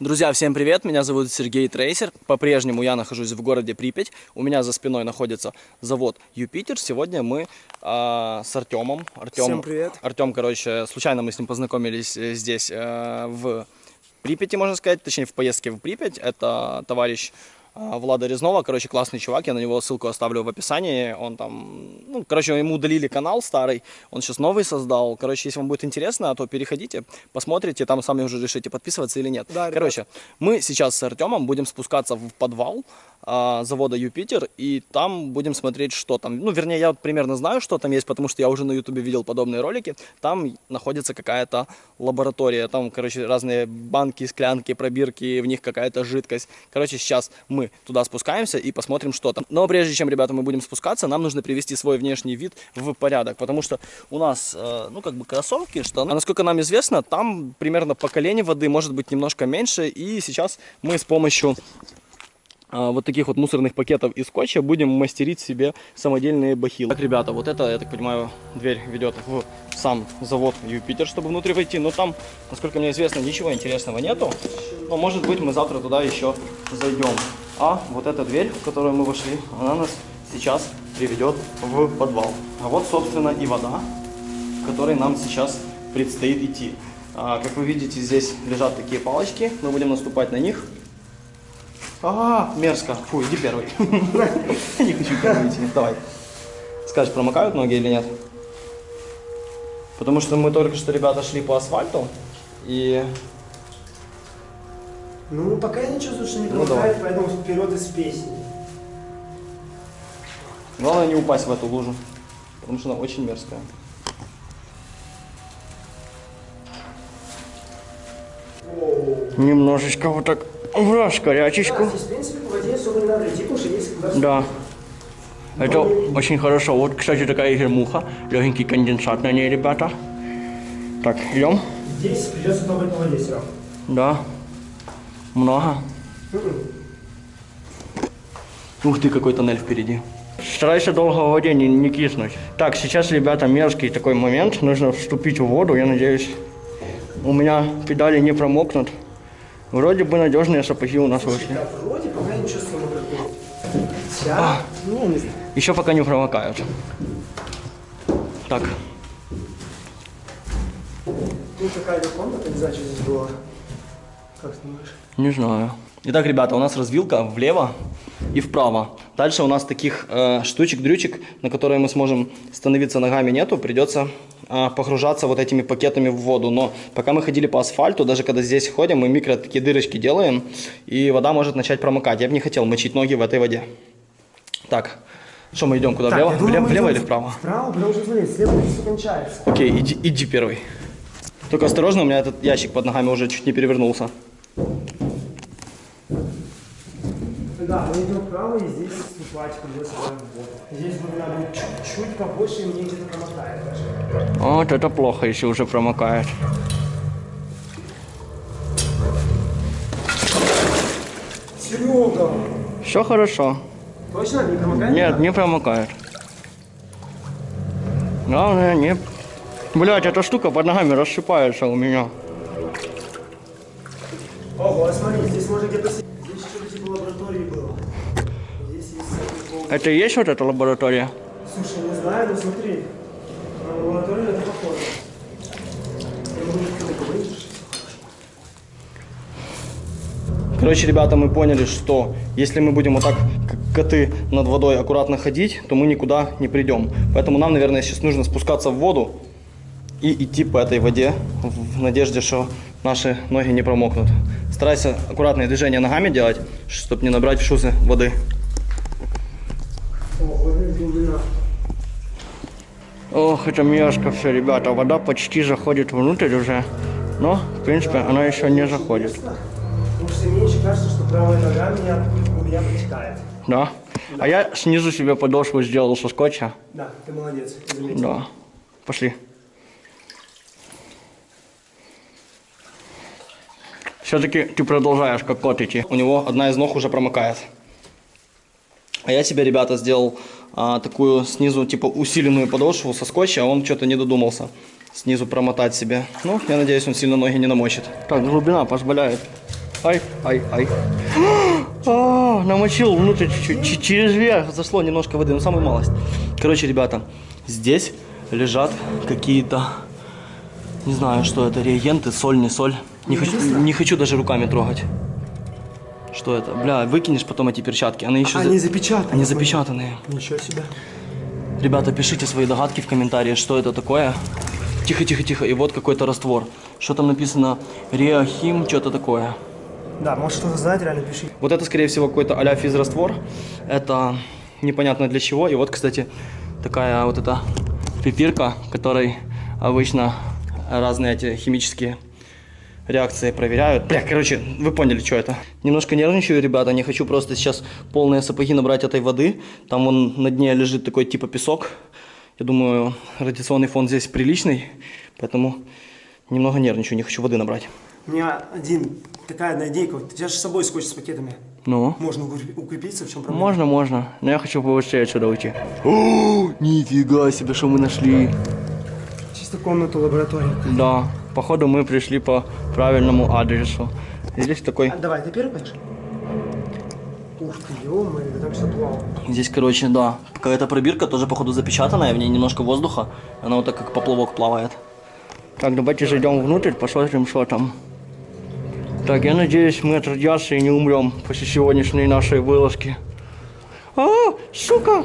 Друзья, всем привет! Меня зовут Сергей Трейсер. По-прежнему я нахожусь в городе Припять. У меня за спиной находится завод Юпитер. Сегодня мы а, с Артемом. Артем, Всем привет. Артем, короче, случайно мы с ним познакомились э, здесь э, в Припяти, можно сказать, точнее в поездке в Припять. Это товарищ Влада Резнова, короче, классный чувак, я на него ссылку оставлю в описании, он там, ну, короче, ему удалили канал старый, он сейчас новый создал, короче, если вам будет интересно, то переходите, посмотрите, там сами уже решите, подписываться или нет. Да, короче, мы сейчас с Артемом будем спускаться в подвал а, завода Юпитер, и там будем смотреть, что там, ну, вернее, я вот примерно знаю, что там есть, потому что я уже на ютубе видел подобные ролики, там находится какая-то лаборатория, там, короче, разные банки, склянки, пробирки, в них какая-то жидкость, короче, сейчас мы туда спускаемся и посмотрим, что там. Но прежде чем, ребята, мы будем спускаться, нам нужно привести свой внешний вид в порядок, потому что у нас, э, ну, как бы кроссовки, штаны, а насколько нам известно, там примерно по колени воды может быть немножко меньше, и сейчас мы с помощью а, вот таких вот мусорных пакетов из скотча будем мастерить себе самодельные бахилы. Так, ребята, вот это, я так понимаю, дверь ведет в сам завод Юпитер, чтобы внутрь войти. Но там, насколько мне известно, ничего интересного нету. Но может быть мы завтра туда еще зайдем. А вот эта дверь, в которую мы вошли, она нас сейчас приведет в подвал. А вот, собственно, и вода, в которой нам сейчас предстоит идти. А, как вы видите, здесь лежат такие палочки. Мы будем наступать на них. А, мерзко. Фу, иди первый. Не хочу первый идти. Давай. Скажешь, промокают ноги или нет? Потому что мы только что, ребята, шли по асфальту. И Ну, пока я чувствую, что не Ну, промокает, поэтому вперед из песни. главное не упасть в эту лужу. Потому что она очень мерзкая. Немножечко вот так в раскорячечку. Да, здесь, в принципе, по воде особо не надо идти, потому что есть куда Да. Это очень хорошо. Вот, кстати, такая гермуха. Легенький конденсат на ней, ребята. Так, идем. Здесь придется плавать по воде все равно. Да. Много. Ух ты, какой тоннель впереди. Старайся долго в воде не, не киснуть. Так, сейчас, ребята, мерзкий такой момент. Нужно вступить в воду. Я надеюсь, у меня педали не промокнут. Вроде бы надежные сапоги у нас вышли. Да, вроде пока я не чувствую мокроту. Сейчас, ну, не знаю. Еще пока не промокают. Так, Тут такая комната, не знаю, что здесь было. Как думаешь? не знаю. Итак, ребята, у нас развилка влево и вправо. Дальше у нас таких э, штучек-дрючек, на которые мы сможем становиться ногами нету. Придется э, погружаться вот этими пакетами в воду. Но пока мы ходили по асфальту, даже когда здесь ходим, мы микро такие дырочки делаем, и вода может начать промокать. Я бы не хотел мочить ноги в этой воде. Так, что мы идем куда? Так, влево, думаю, влево, влево или вправо? Вправо, потому что, смотри, слева все кончается. Окей, иди, иди первый. Только осторожно, у меня этот ящик под ногами уже чуть не перевернулся. Да, мы идем вправо, и здесь в воду. Здесь глубина будет чуть-чуть побольше, и мне где-то промотает даже. Вот это плохо, если уже промокает. Серега! Все хорошо. Точно не промокает? Нет, не промокает. Главное, не... Блять, эта штука под ногами рассыпается у меня. Ого, смотри, здесь можно где-то... си- Здесь что-то типа лаборатории было. Здесь есть всякие полки. Это и есть вот эта лаборатория? Слушай, не знаю, но смотри. На лабораторию это похоже. Короче, ребята, мы поняли, что если мы будем вот так, как коты над водой, аккуратно ходить, то мы никуда не придем. Поэтому нам, наверное, сейчас нужно спускаться в воду и идти по этой воде в надежде, что наши ноги не промокнут. Старайся аккуратные движения ногами делать, чтобы не набрать в шузы воды. Ого, глубина. Ох, это мерзко все, ребята. Вода почти заходит внутрь уже. Но, в принципе, она еще не заходит. Да. А я снизу себе подошву сделал со скотча. Да, ты молодец, заметил. Да. Пошли. Все-таки ты продолжаешь как кот идти. У него одна из ног уже промокает. А я себе, ребята, сделал а, такую снизу, типа, усиленную подошву со скотча, а он что-то не додумался снизу промотать себе. Ну, я надеюсь, он сильно ноги не намочит. Так, глубина позволяет Ай, ай, ай. А, намочил внутрь чуть-чуть. Через верх зашло немножко воды, ну самую малость. Короче, ребята, здесь лежат какие-то, не знаю, что это, реагенты, соль, не соль. Не хочу, не хочу даже руками трогать. Что это? Бля, выкинешь потом эти перчатки. Они еще... за- Они запечатаны. Они запечатанные. Ничего себе. Ребята, пишите свои догадки в комментариях, что это такое. Тихо, тихо, тихо. И вот какой-то раствор. Что там написано? Реахим, что-то такое. Да, может что-то знать, реально пиши. Вот это, скорее всего, какой-то а-ля физраствор. Это непонятно для чего. И вот, кстати, такая вот эта пипирка, которой обычно разные эти химические реакции проверяют. Бля, короче, вы поняли, что это. Немножко нервничаю, ребята. Не хочу просто сейчас полные сапоги набрать этой воды. Там вон на дне лежит такой типа песок. Я думаю, радиационный фон здесь приличный. Поэтому немного нервничаю, не хочу воды набрать. У меня один, такая одна идейка. У тебя же с собой скотч с пакетами. Ну? Можно укреп- укрепиться, в чем проблема? Можно, можно. Но я хочу побыстрее отсюда уйти. О, нифига себе, что мы нашли. Чисто комнату лаборатории. Да, походу мы пришли по правильному адресу. Здесь такой, А, давай, ты первый пойдешь? Ух ты, ё да там все плавало. здесь, короче, да, какая-то пробирка, тоже, походу, запечатанная, в ней немножко воздуха. Она вот так, как поплавок плавает. Так, давайте зайдем внутрь, посмотрим, что там. Так, я надеюсь, мы от радиации не умрем после сегодняшней нашей вылазки. А, сука!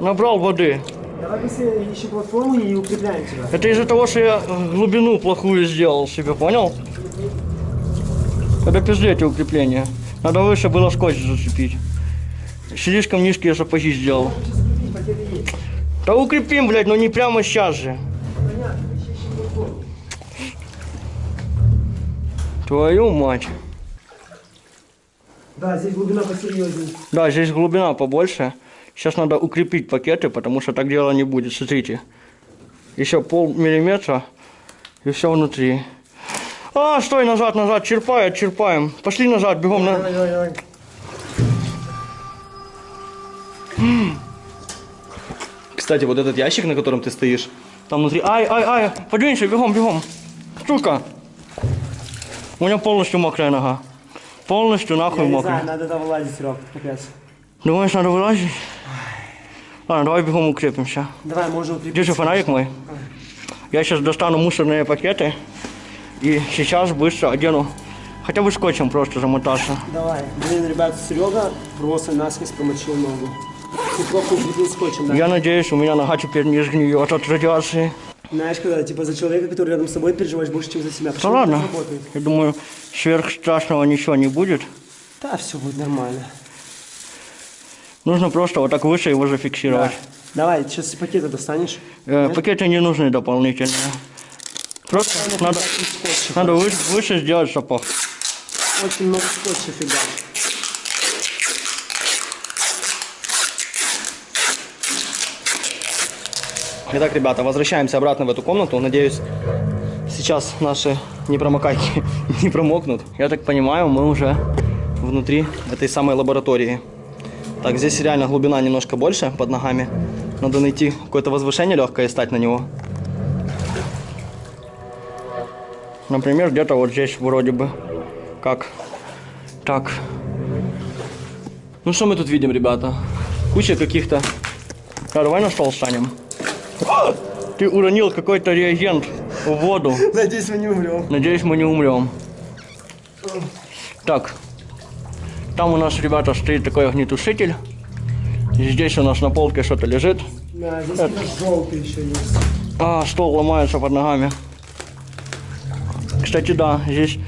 Набрал воды. Давай ищи платформу и укрепляем тебя. Это из-за того, что я э, глубину плохую сделал себе, понял? Это пиздец укрепление. Надо выше было скотч зацепить. Слишком низкие сапоги сделал. Да укрепим, блядь, но не прямо сейчас же. Твою мать. Да, здесь глубина посерьезнее. Да, здесь глубина побольше. Сейчас надо укрепить пакеты, потому что так дело не будет. Смотрите. Еще пол миллиметра и все внутри. А, стой, назад, назад, черпает, черпаем. Пошли назад, бегом на... Кстати, вот этот ящик, на котором ты стоишь, там внутри... Ай, ай, ай, подвинься, бегом, бегом. Сука. У меня полностью мокрая нога. Полностью нахуй Я не мокрая. знаю, надо там вылазить, Серег, капец. Думаешь, надо вылазить? Ладно, давай бегом укрепимся. Давай, можно укрепиться. Держи фонарик мой. Я сейчас достану мусорные пакеты и сейчас быстро одену. Хотя бы скотчем просто замотаться. Давай. Блин, ребят, Серега просто насквозь промочил ногу. Ты плохо укрепил скотчем, да? Я надеюсь, у меня нога теперь не сгниет от радиации. Знаешь, когда типа за человека, который рядом с тобой переживаешь больше, чем за себя. Да Почему ладно. так работает? Я думаю, сверх страшного ничего не будет. Да, все будет нормально. Нужно просто вот так выше его Да. зафиксировать. Давай, сейчас пакеты достанешь. Э, пакеты не нужны дополнительные. Просто надо, Скотча. надо вы- выше сделать сапог. Очень много скотча фига. Итак, ребята, возвращаемся обратно в эту комнату. Надеюсь, сейчас наши непромокайки не промокнут. Я так понимаю, мы уже внутри этой самой лаборатории. Так, здесь реально глубина немножко больше под ногами. Надо найти какое-то возвышение легкое и стать на него. Например, где-то вот здесь вроде бы. Как? Так. Ну что мы тут видим, ребята? Куча каких-то... А, давай на стол встанем. Ты уронил какой-то реагент в воду. Надеюсь, мы не умрем. Надеюсь, мы не умрем. Так. Там у нас, ребята, стоит такой огнетушитель. И здесь у нас на полке что-то лежит. Да, здесь какой-то желтый еще есть. А, стол ломается под ногами. Кстати, да, здесь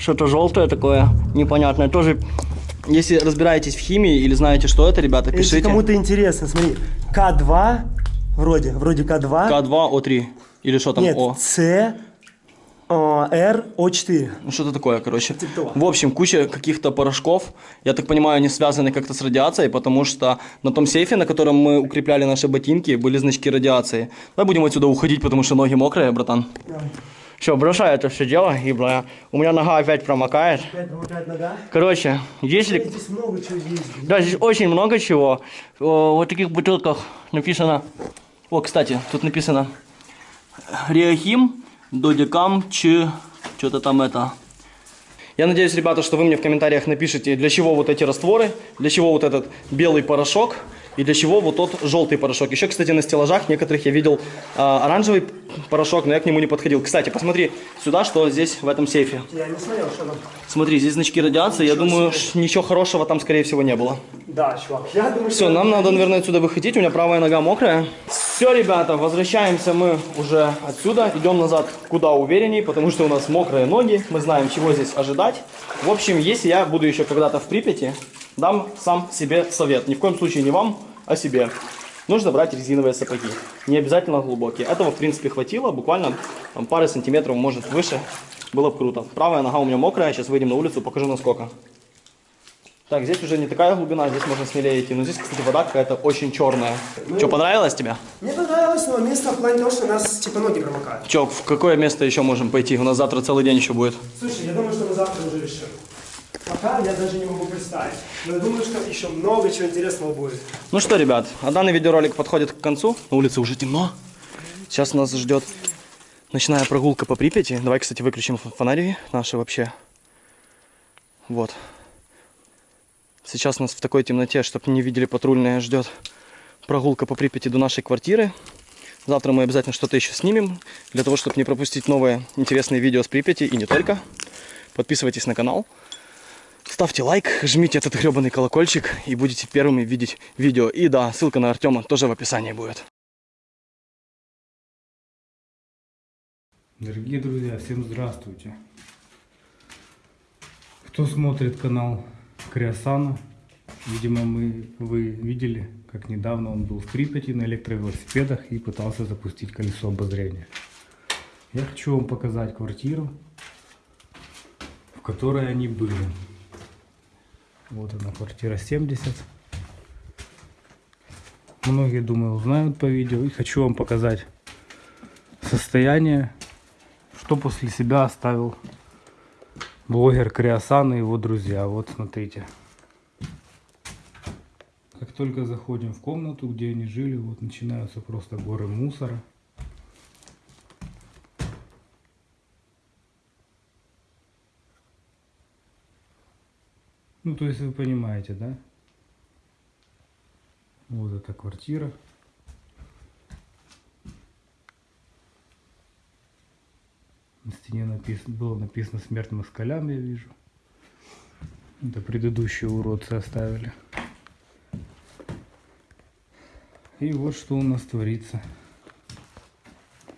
что-то желтое такое, непонятное. Тоже, если разбираетесь в химии или знаете, что это, ребята, Если пишите. кому-то интересно, смотри. К2, вроде, вроде К2. К2О3. Или что там Нет, О? С, О, Р, О4. Ну, что-то такое, короче. Типа. В общем, куча каких-то порошков. Я так понимаю, они связаны как-то с радиацией, потому что на том сейфе, на котором мы укрепляли наши ботинки, были значки радиации. Давай будем отсюда уходить, потому что ноги мокрые, братан. Давай. Все, бросай это все дело, и бля, у меня нога опять промокает. Опять помогает нога. Короче, если... Здесь много чего есть. Да, здесь очень много чего. О, Вот в таких бутылках написано... О, кстати, тут написано Реахим, Додикам, Ч... Что-то там это... Я надеюсь, ребята, что вы мне в комментариях напишите, для чего вот эти растворы, для чего вот этот белый порошок и для чего вот тот желтый порошок. Еще, кстати, на стеллажах некоторых я видел а, оранжевый порошок, но я к нему не подходил. Кстати, посмотри сюда, что здесь в этом сейфе. Я не смотрел, что там. Смотри, здесь значки радиации. Я думаю, ш- ничего хорошего там, скорее всего, не было. Да, чувак, я думаю, Все, нам надо, наверное, отсюда выходить. У меня правая нога мокрая. Все, ребята, возвращаемся мы уже отсюда. Идем назад куда уверенней, потому что у нас мокрые ноги. Мы знаем, чего здесь ожидать. В общем, если я буду еще когда-то в Припяти, дам сам себе совет. Ни в коем случае не вам, а себе. Нужно брать резиновые сапоги. Не обязательно глубокие. Этого, в принципе, хватило. Буквально там, пары сантиметров, может, выше. Было бы круто. Правая нога у меня мокрая. Сейчас выйдем на улицу, покажу насколько. Так, здесь уже не такая глубина, здесь можно смелее идти. Но здесь, кстати, вода какая-то очень черная. Что, понравилось тебе? Мне понравилось, но место в плане того, что у нас типа ноги промокают. Че, в какое место еще можем пойти? У нас завтра целый день еще будет. Слушай, я думаю, что мы завтра уже решим. Пока я даже не могу представить. Но я думаю, что еще много чего интересного будет. Ну что, ребят, а данный видеоролик подходит к концу. На улице уже темно. Сейчас нас ждет ночная прогулка по Припяти. Давай, кстати, выключим фонари наши вообще. Вот. Сейчас нас в такой темноте, чтобы не видели патрульные, ждет прогулка по Припяти до нашей квартиры. Завтра мы обязательно что-то еще снимем, для того, чтобы не пропустить новые интересные видео с Припяти и не только. Подписывайтесь на канал. Ставьте лайк, жмите этот гребаный колокольчик и будете первыми видеть видео. И да, ссылка на Артема тоже в описании будет. Дорогие друзья, всем здравствуйте. Кто смотрит канал Криосана, видимо, мы, вы видели, как недавно он был в Припяти на электровелосипедах и пытался запустить колесо обозрения. Я хочу вам показать квартиру, в которой они были. Вот она, квартира 70. Многие, думаю, узнают по видео. И хочу вам показать состояние что после себя оставил блогер Криосан и его друзья. Вот смотрите. Как только заходим в комнату, где они жили, вот начинаются просто горы мусора. Ну, то есть вы понимаете, да? Вот эта квартира. На стене написано, было написано смерть москалям, я вижу. Это предыдущие уродцы оставили. И вот что у нас творится.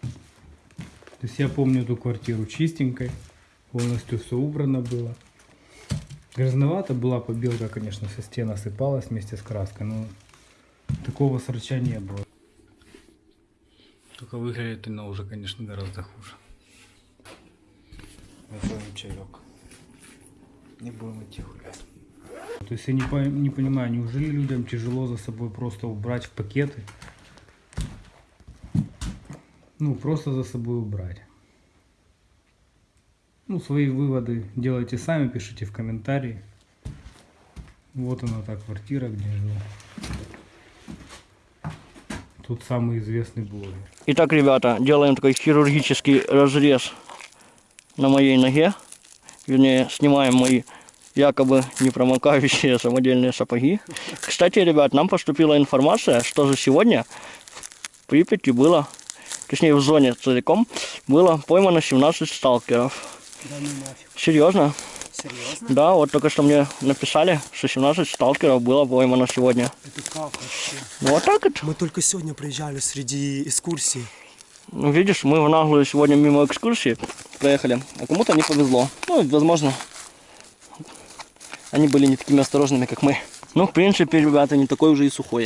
То есть я помню эту квартиру чистенькой. Полностью все убрано было. Грязновато была побелка, конечно, со стен осыпалась вместе с краской, но такого срача не было. Только выглядит она уже, конечно, гораздо хуже. Возьмем чаек. Не будем идти гулять. То есть я не, по- не понимаю, неужели людям тяжело за собой просто убрать в пакеты? Ну, просто за собой убрать. Ну, свои выводы делайте сами, пишите в комментарии. Вот она та квартира, где я живу. Тут самый известный блогер. Итак, ребята, делаем такой хирургический разрез на моей ноге. Вернее, снимаем мои якобы непромокающие самодельные сапоги. Кстати, ребят, нам поступила информация, что за сегодня в Припяти было, точнее в зоне целиком, было поймано 17 сталкеров. Да ну нафиг. Серьезно? Серьезно? Да, вот только что мне написали, что 17 сталкеров было поймано сегодня. Это как вообще? Вот так вот. Мы только сегодня приезжали среди экскурсий. Ну, видишь, мы в наглую сегодня мимо экскурсии проехали, а кому-то не повезло. Ну, возможно, они были не такими осторожными, как мы. Ну, в принципе, ребята, не такой уже и сухой.